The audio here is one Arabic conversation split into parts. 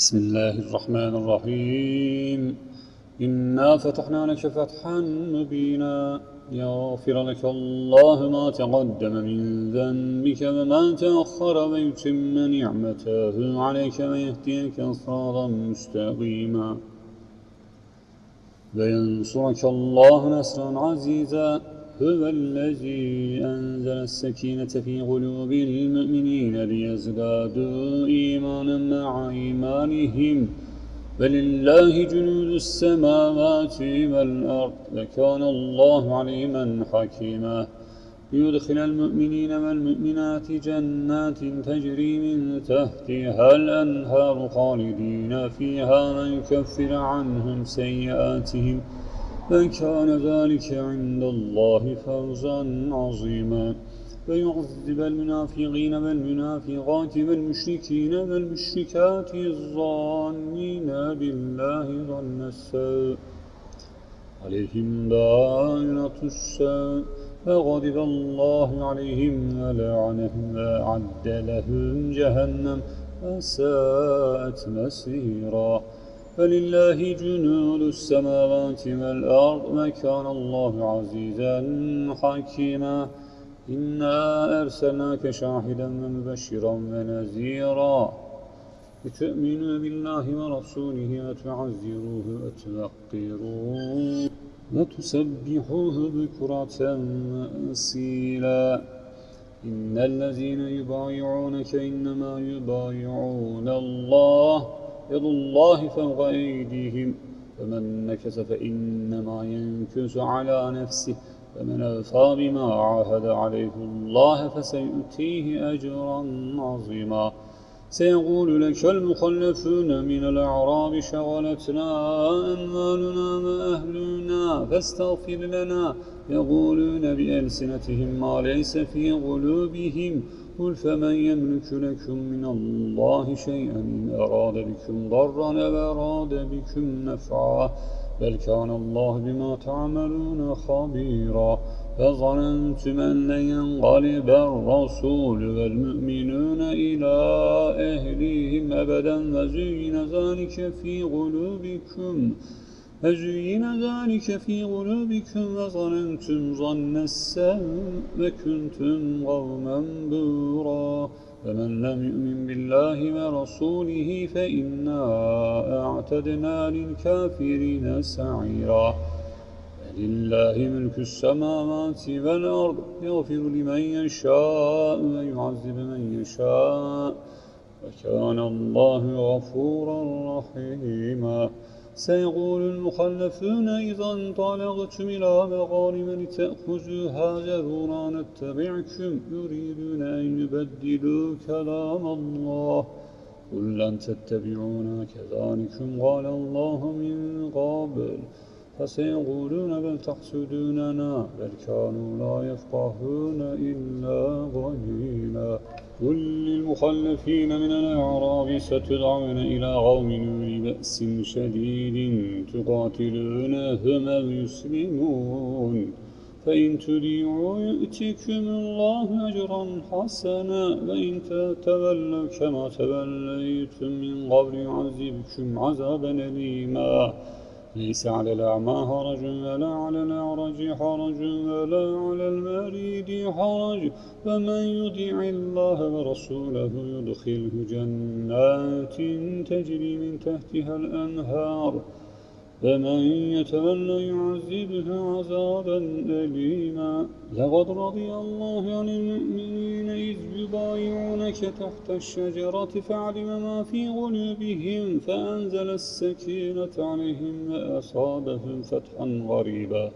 بسم الله الرحمن الرحيم. إنا فتحنا لك فتحا مبينا. يغفر لك الله ما تقدم من ذنبك وما تأخر ويتم نعمته عليك ويهديك صراطا مستقيما. وينصرك الله نصرا عزيزا. هو الذي أنزل السكينة في قلوب المؤمنين ليزدادوا إيمانا مع إيمانهم. ولله جنود السماوات والأرض وكان الله عليما حكيما. ليدخل المؤمنين والمؤمنات جنات تجري من تحتها الأنهار خالدين فيها ويكفر عنهم سيئاتهم. وكان ذلك عند الله فوزا عظيما ويعذب المنافقين والمنافقات والمشركين والمشركات الظانين بالله ظن السوء عليهم دائرة السوء فغضب الله عليهم ولعنهم وأعد لهم جهنم وساءت مسيرا فلله جنود السماوات والأرض وكان الله عزيزا حكيما إنا أرسلناك شاهدا ومبشرا ونذيرا لتؤمنوا بالله ورسوله وتعزروه وتوقروه وتسبحوه بكرة وأصيلا إن الذين يبايعونك إنما يبايعون الله يد الله فوق أيديهم فمن نكس فإنما ينكس على نفسه فمن أوفى بما عاهد عليه الله فسيؤتيه أجرا عظيما. سيقول لك المخلفون من الأعراب شغلتنا أموالنا وأهلنا فاستغفر لنا. يقولون بألسنتهم ما ليس في قلوبهم. قل فمن يملك لكم من الله شيئا إن أراد بكم ضرا أو أراد بكم نفعا. بل كان الله بما تعملون خبيرا. فظننتم أن ينقلب الرسول والمؤمنون إلى أهليهم أبدا وزين ذلك في قلوبكم فزين ذلك في قلوبكم وظننتم ظن السوء وكنتم قوما بورا فمن لم يؤمن بالله ورسوله فإنا أعتدنا للكافرين سعيرا. لله ملك السماوات والأرض يغفر لمن يشاء ويعذب من يشاء. وكان الله غفورا رحيما. سيقول المخلفون إذا انطلقتم إلى مغانم لتأخذوها ذرونا نتبعكم. يريدون أن يبدلوا كلام الله. قل لن تتبعونا كذلكم قال الله من قبل. فسيقولون بل تحسدوننا بل كانوا لا يفقهون إلا قليلا قل للمخلفين من الأعراب ستدعون إلى قوم أولي بأس شديد تقاتلونهم أو يسلمون فإن تديعوا يؤتكم الله أجرا حسنا وإن تتولوا كما توليتم من قبل يعذبكم عذابا أليما. ليس على الأعمى حرج ولا على الأعرج حرج ولا على المريض حرج فمن يطيع الله ورسوله يدخله جنات تجري من تحتها الأنهار. فمن يتولى يعذبه عذابا أليما. لقد رضي الله عن المؤمنين إذ يبايعونك تحت الشجرة فعلم ما في قلوبهم فأنزل السكينة عليهم وأصابهم فتحا غريبا.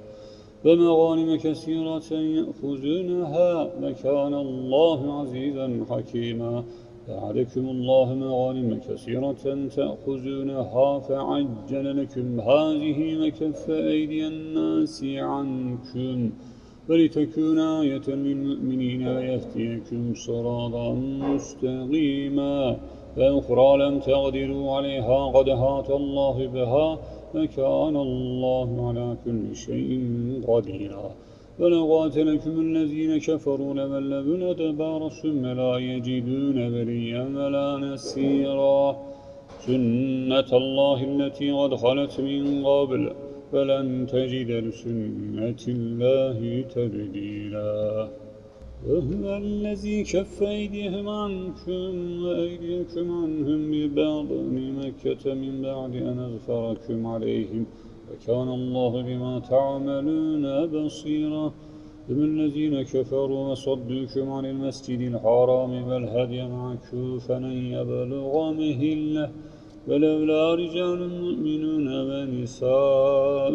ومغانم كثيرة يأخذونها وكان الله عزيزا حكيما. وعدكم الله مغانم كثيرة تأخذونها فعجل لكم. هذه وكف أيدي الناس عنكم ولتكون آية للمؤمنين ويهديكم صراطا مستقيما. وأخرى لم تقدروا عليها قد هات الله بها وكان الله على كل شيء قديرا. ولقاتلكم الذين كفروا أدبار ثم لا يجدون وليا ولا نسيرا سنة الله التي قد خلت من قبل فلن تجد لسنة الله تبديلا وهو الذي كف أيديهم عنكم وأيديكم عنهم ببطن مكة من بعد أن أغفركم عليهم وكان الله بما تعملون بصيرا. هم الذين كفروا وصدوكم عن المسجد الحرام والهدي معكوفا أن يبلغ مهلة. ولولا رجال مؤمنون ونساء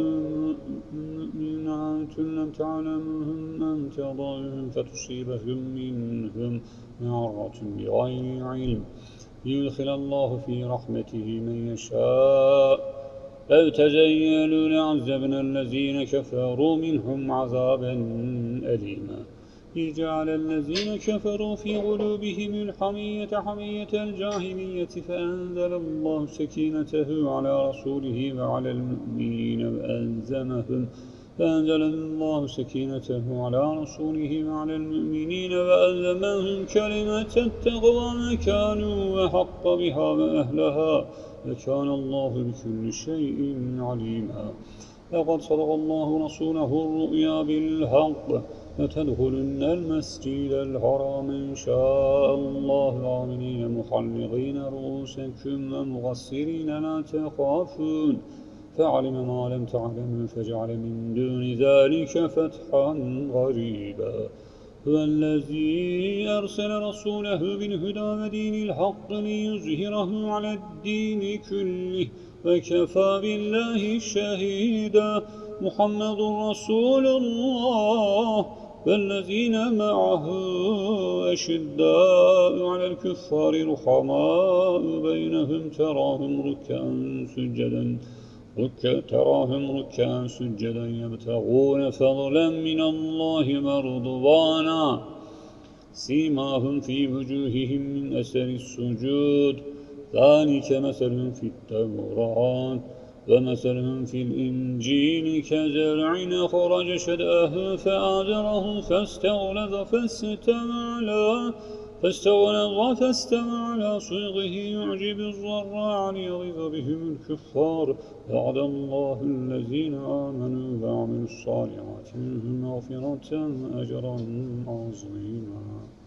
مؤمنات لم تعلمهم أن تضعهم فتصيبهم منهم معرة بغير علم. ليدخل الله في رحمته من يشاء. لو تزيلوا لعذبنا الذين كفروا منهم عذابا أليما إذ جعل الذين كفروا في قلوبهم الحمية حمية الجاهلية فأنزل الله سكينته على رسوله وعلى المؤمنين وألزمهم فأنزل الله سكينته على رسوله وعلى المؤمنين وألزمهم كلمة التقوى مكانوا وحق بها وأهلها وكان الله بكل شيء عليما. لقد صدق الله رسوله الرؤيا بالحق. لتدخلن المسجد الحرام إن شاء الله. آمنين محلقين رؤوسكم ومغسرين لا تخافون. فعلم ما لم تعلموا فجعل من دون ذلك فتحا غريبا. هو الذي أرسل رسوله بالهدى ودين الحق ليظهره على الدين كله وكفى بالله شهيدا. محمد رسول الله. والذين معه أشداء على الكفار رحماء بينهم تراهم ركعا سجدا. ركع تراهم ركعا سجدا يبتغون فضلا من الله ورضوانا. سيماهم في وجوههم من أثر السجود. ذلك مثل في التوراة ومثلهم في الإنجيل. كزرع أخرج شدأه فآزره فاستغلظ فاستوى على فاستغلظ فاستوى على صيغه يعجب الزراع ليغيظ بهم الكفار. وعد الله الذين آمنوا وعملوا الصالحات منهم مغفرة أجرا عظيما.